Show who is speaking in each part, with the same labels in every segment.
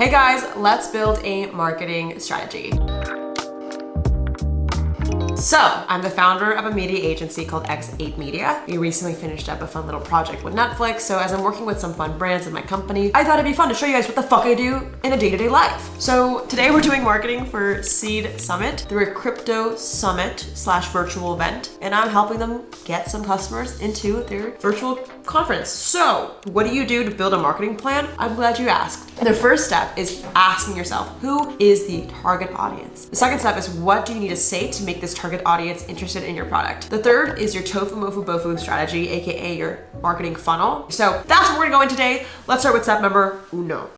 Speaker 1: Hey guys, let's build a marketing strategy. So, I'm the founder of a media agency called X8 Media. We recently finished up a fun little project with Netflix, so as I'm working with some fun brands in my company, I thought it'd be fun to show you guys what the fuck I do in a day-to-day -day life. So today we're doing marketing for Seed Summit. They're a crypto summit slash virtual event, and I'm helping them get some customers into their virtual conference. So what do you do to build a marketing plan? I'm glad you asked. The first step is asking yourself, who is the target audience? The second step is what do you need to say to make this target target audience interested in your product. The third is your tofu mofu bofu strategy, aka your marketing funnel. So that's what we're gonna go in today. Let's start with step number uno.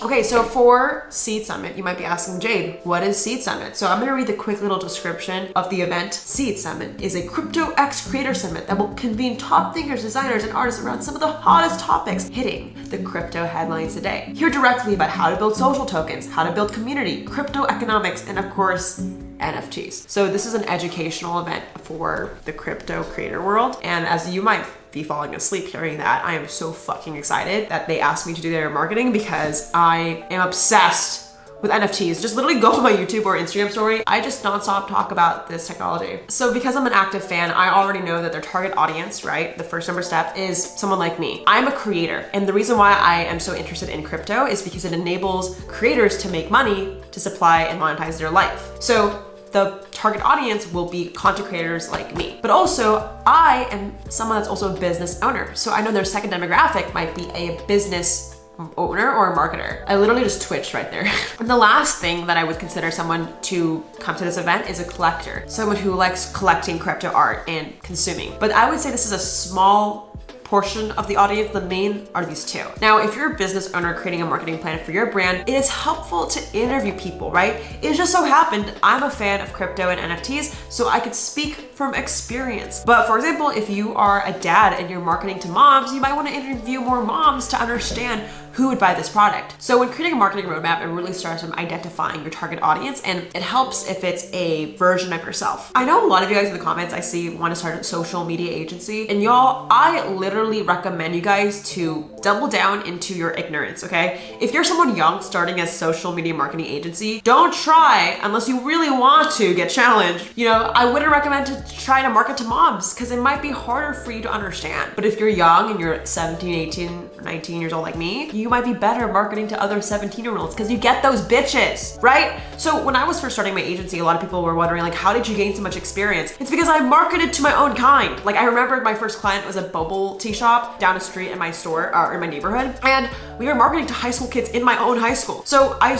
Speaker 1: Okay, so for Seed Summit, you might be asking, Jade, what is Seed Summit? So I'm gonna read the quick little description of the event. Seed Summit is a Crypto X Creator Summit that will convene top thinkers, designers, and artists around some of the hottest topics hitting the crypto headlines today. Hear directly about how to build social tokens, how to build community, crypto economics, and of course, NFTs. So this is an educational event for the crypto creator world. And as you might be falling asleep hearing that. I am so fucking excited that they asked me to do their marketing because I am obsessed with NFTs. Just literally go to my YouTube or Instagram story. I just nonstop talk about this technology. So because I'm an active fan, I already know that their target audience, right? The first number step is someone like me. I'm a creator. And the reason why I am so interested in crypto is because it enables creators to make money to supply and monetize their life. So the target audience will be content creators like me. But also, I am someone that's also a business owner. So I know their second demographic might be a business owner or a marketer. I literally just twitched right there. and the last thing that I would consider someone to come to this event is a collector. Someone who likes collecting crypto art and consuming. But I would say this is a small portion of the audience, the main are these two. Now, if you're a business owner creating a marketing plan for your brand, it is helpful to interview people, right? It just so happened I'm a fan of crypto and NFTs, so I could speak from experience. But for example, if you are a dad and you're marketing to moms, you might want to interview more moms to understand who would buy this product. So when creating a marketing roadmap, it really starts from identifying your target audience and it helps if it's a version of yourself. I know a lot of you guys in the comments I see want to start a social media agency and y'all, I literally recommend you guys to double down into your ignorance, okay? If you're someone young starting a social media marketing agency, don't try unless you really want to get challenged. You know, I wouldn't recommend to try to market to moms because it might be harder for you to understand. But if you're young and you're 17, 18, 19 years old like me, you might be better marketing to other 17 year olds because you get those bitches, right? So when I was first starting my agency, a lot of people were wondering like, how did you gain so much experience? It's because I marketed to my own kind. Like I remember my first client was a bubble tea shop down the street in my store or in my neighborhood. And we were marketing to high school kids in my own high school. So I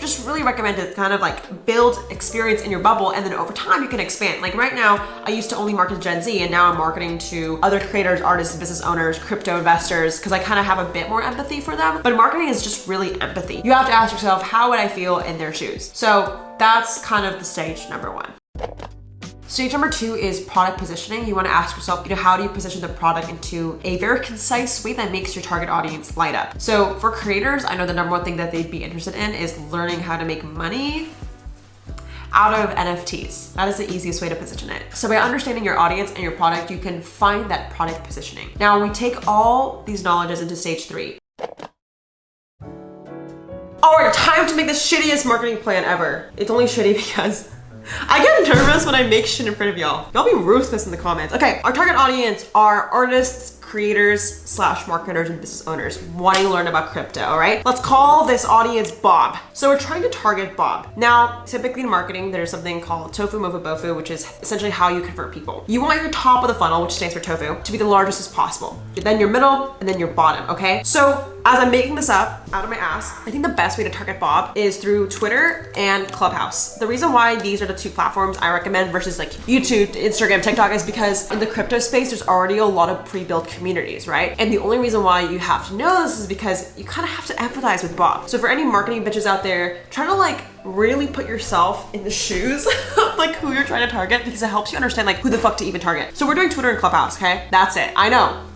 Speaker 1: just really recommend to kind of like build experience in your bubble and then over time you can expand. Like right now, I used to only market to Gen Z and now I'm marketing to other creators, artists, business owners, crypto investors, because I kind of have a bit more empathy for them. But marketing is just really empathy. You have to ask yourself, how would I feel in their shoes? So that's kind of the stage number one. Stage number two is product positioning. You want to ask yourself, you know, how do you position the product into a very concise way that makes your target audience light up? So for creators, I know the number one thing that they'd be interested in is learning how to make money out of NFTs. That is the easiest way to position it. So by understanding your audience and your product, you can find that product positioning. Now we take all these knowledges into stage three. All right, time to make the shittiest marketing plan ever. It's only shitty because I get nervous when I make shit in front of y'all. Y'all be ruthless in the comments. Okay, our target audience are artists, creators slash marketers and business owners wanting to learn about crypto, all right? Let's call this audience Bob. So we're trying to target Bob. Now, typically in marketing, there's something called tofu mofu bofu, which is essentially how you convert people. You want your top of the funnel, which stands for tofu, to be the largest as possible. Then your middle, and then your bottom, okay? So as I'm making this up out of my ass, I think the best way to target Bob is through Twitter and Clubhouse. The reason why these are the two platforms I recommend versus like YouTube, Instagram, TikTok is because in the crypto space, there's already a lot of pre-built communities, right? And the only reason why you have to know this is because you kind of have to empathize with Bob. So for any marketing bitches out there, try to like really put yourself in the shoes of like who you're trying to target because it helps you understand like who the fuck to even target. So we're doing Twitter and Clubhouse, okay? That's it. I know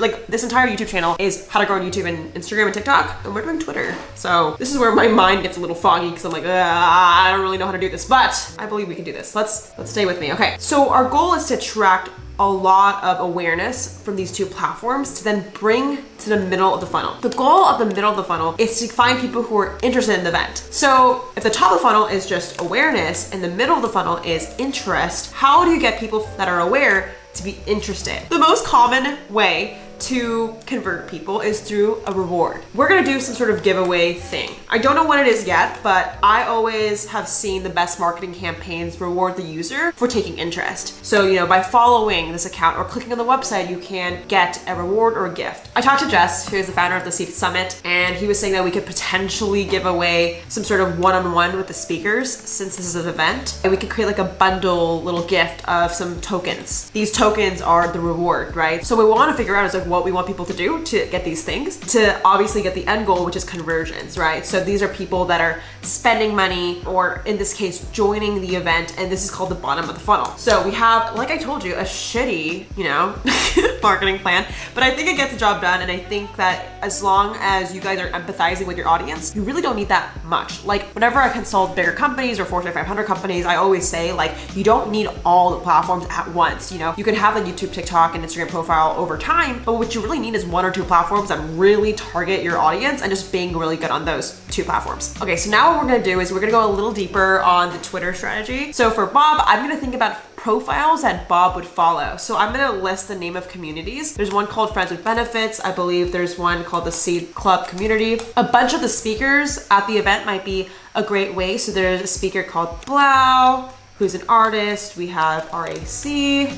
Speaker 1: like this entire YouTube channel is how to grow on YouTube and Instagram and TikTok, and we're doing Twitter. So this is where my mind gets a little foggy because I'm like, I don't really know how to do this, but I believe we can do this. Let's let's stay with me. Okay, so our goal is to attract a lot of awareness from these two platforms to then bring to the middle of the funnel. The goal of the middle of the funnel is to find people who are interested in the event. So if the top of the funnel is just awareness and the middle of the funnel is interest, how do you get people that are aware to be interested? The most common way to convert people is through a reward. We're gonna do some sort of giveaway thing. I don't know what it is yet, but I always have seen the best marketing campaigns reward the user for taking interest. So, you know, by following this account or clicking on the website, you can get a reward or a gift. I talked to Jess, who is the founder of the Seed Summit, and he was saying that we could potentially give away some sort of one-on-one -on -one with the speakers since this is an event. And we could create like a bundle little gift of some tokens. These tokens are the reward, right? So we wanna figure out is like what we want people to do to get these things to obviously get the end goal, which is conversions, right? So these are people that are spending money or in this case, joining the event. And this is called the bottom of the funnel. So we have, like I told you, a shitty, you know, marketing plan, but I think it gets the job done. And I think that as long as you guys are empathizing with your audience, you really don't need that much. Like whenever I consult bigger companies or Fortune 500 companies, I always say like, you don't need all the platforms at once. You know, you can have a YouTube, TikTok, and Instagram profile over time, but what you really need is one or two platforms that really target your audience and just being really good on those two platforms. Okay, so now what we're gonna do is we're gonna go a little deeper on the Twitter strategy. So for Bob, I'm gonna think about profiles that Bob would follow. So I'm gonna list the name of communities. There's one called Friends with Benefits. I believe there's one called the Seed Club Community. A bunch of the speakers at the event might be a great way. So there's a speaker called 3LAU, who's an artist. We have RAC.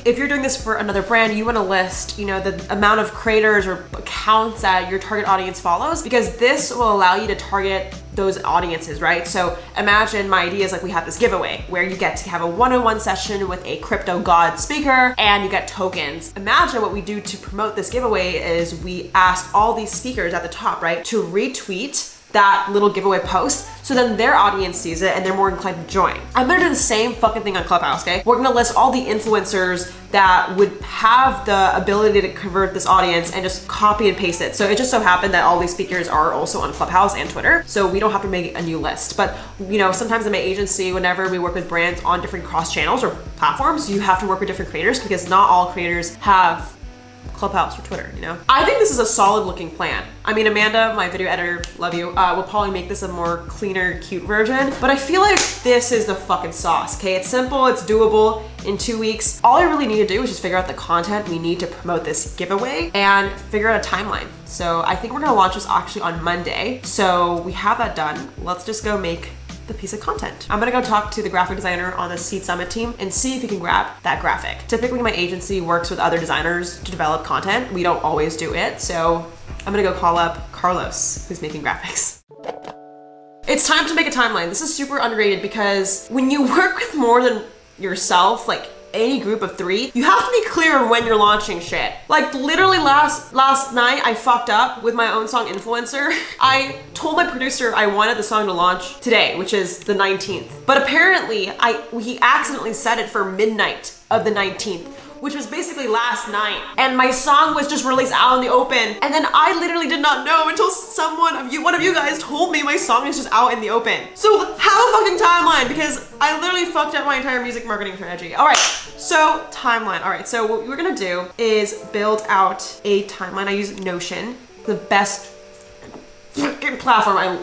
Speaker 1: If you're doing this for another brand, you want to list, you know, the amount of creators or accounts that your target audience follows because this will allow you to target those audiences, right? So imagine my idea is like we have this giveaway where you get to have a one-on-one session with a crypto god speaker and you get tokens. Imagine what we do to promote this giveaway is we ask all these speakers at the top, right, to retweet that little giveaway post so then their audience sees it and they're more inclined to join. I'm gonna do the same fucking thing on Clubhouse, okay? We're gonna list all the influencers that would have the ability to convert this audience and just copy and paste it. So it just so happened that all these speakers are also on Clubhouse and Twitter. So we don't have to make a new list. But you know, sometimes in my agency, whenever we work with brands on different cross channels or platforms, you have to work with different creators because not all creators have Clubhouse or Twitter, you know? I think this is a solid looking plan. I mean, Amanda, my video editor, love you, uh, will probably make this a more cleaner, cute version, but I feel like this is the fucking sauce, okay? It's simple, it's doable in two weeks. All I really need to do is just figure out the content we need to promote this giveaway and figure out a timeline. So I think we're gonna launch this actually on Monday. So we have that done. Let's just go make the piece of content. I'm gonna go talk to the graphic designer on the Seed Summit team and see if he can grab that graphic. Typically my agency works with other designers to develop content. We don't always do it. So I'm gonna go call up Carlos, who's making graphics. It's time to make a timeline. This is super underrated because when you work with more than yourself, like any group of three, you have to be clear when you're launching shit. Like literally last last night, I fucked up with my own song Influencer. I told my producer I wanted the song to launch today, which is the 19th. But apparently, I he accidentally set it for midnight of the 19th which was basically last night. And my song was just released out in the open. And then I literally did not know until someone of you, one of you guys told me my song is just out in the open. So have a fucking timeline because I literally fucked up my entire music marketing strategy. All right, so timeline. All right, so what we're gonna do is build out a timeline. I use Notion, the best freaking platform I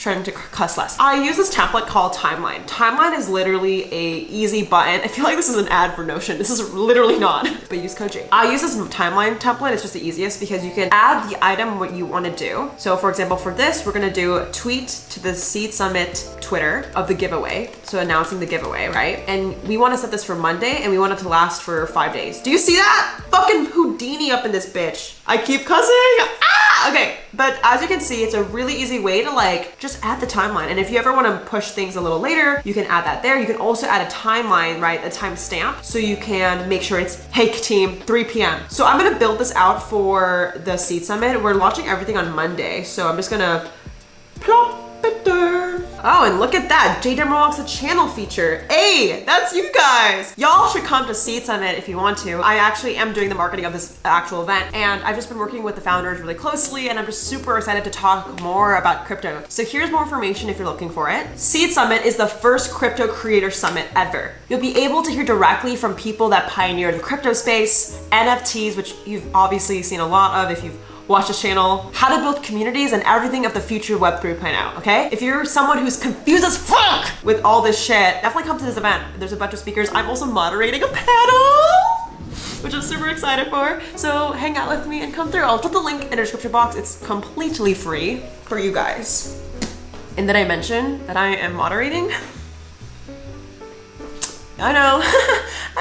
Speaker 1: trying to cuss less. I use this template called Timeline. Timeline is literally a easy button. I feel like this is an ad for Notion. This is literally not, but use J. I use this timeline template. It's just the easiest because you can add the item what you want to do. So for example, for this, we're going to do a tweet to the Seed Summit Twitter of the giveaway. So announcing the giveaway, right? And we want to set this for Monday and we want it to last for five days. Do you see that? Fucking Houdini up in this bitch. I keep cussing. Okay, but as you can see, it's a really easy way to like just just add the timeline. And if you ever want to push things a little later, you can add that there. You can also add a timeline, right? A timestamp. So you can make sure it's, hey team, 3 p.m. So I'm going to build this out for the Seed Summit. We're launching everything on Monday. So I'm just going to plop it there. Oh, and look at that. J Demerol a channel feature. Hey, that's you guys. Y'all should come to Seed Summit if you want to. I actually am doing the marketing of this actual event and I've just been working with the founders really closely and I'm just super excited to talk more about crypto. So here's more information if you're looking for it. Seed Summit is the first crypto creator summit ever. You'll be able to hear directly from people that pioneered the crypto space, NFTs, which you've obviously seen a lot of if you've watch this channel, how to build communities and everything of the future Web 3.0, okay? If you're someone who's confused as fuck with all this shit, definitely come to this event. There's a bunch of speakers. I'm also moderating a panel which I'm super excited for. So hang out with me and come through. I'll put the link in the description box. It's completely free for you guys. And did I mention that I am moderating? I know,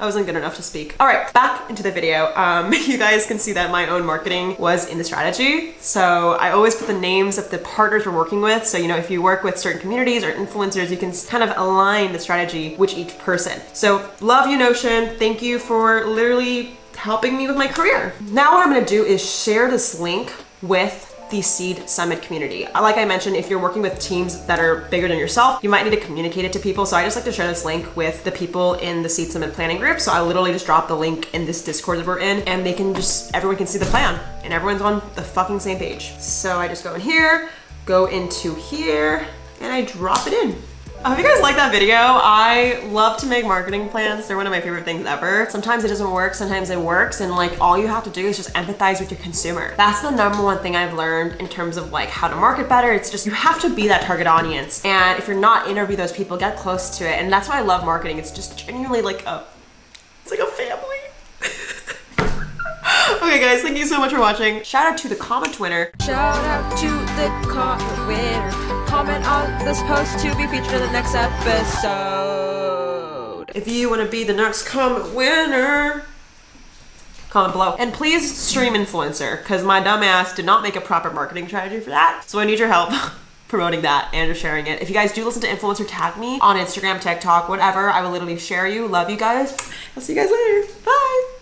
Speaker 1: I wasn't good enough to speak. All right, back into the video. Um, you guys can see that my own marketing was in the strategy. So I always put the names of the partners we're working with. So, you know, if you work with certain communities or influencers, you can kind of align the strategy with each person. So love you, Notion. Thank you for literally helping me with my career. Now what I'm gonna do is share this link with the Seed Summit community. Uh, like I mentioned, if you're working with teams that are bigger than yourself, you might need to communicate it to people. So I just like to share this link with the people in the Seed Summit planning group. So I literally just drop the link in this Discord that we're in and they can just, everyone can see the plan and everyone's on the fucking same page. So I just go in here, go into here, and I drop it in. Oh, I hope you guys like that video. I love to make marketing plans. They're one of my favorite things ever. Sometimes it doesn't work, sometimes it works. And like all you have to do is just empathize with your consumer. That's the number one thing I've learned in terms of like how to market better. It's just, you have to be that target audience. And if you're not interview those people, get close to it. And that's why I love marketing. It's just genuinely like a, it's like a family. okay guys, thank you so much for watching. Shout out to the comment winner.
Speaker 2: Shout out to the comment winner. Comment on this post to be featured in the next episode.
Speaker 1: If you want to be the next comment winner, comment below. And please stream influencer, because my dumb ass did not make a proper marketing strategy for that. So I need your help. promoting that and sharing it. If you guys do listen to influencer, tag me on Instagram, TikTok, whatever. I will literally share you. Love you guys. I'll see you guys later. Bye.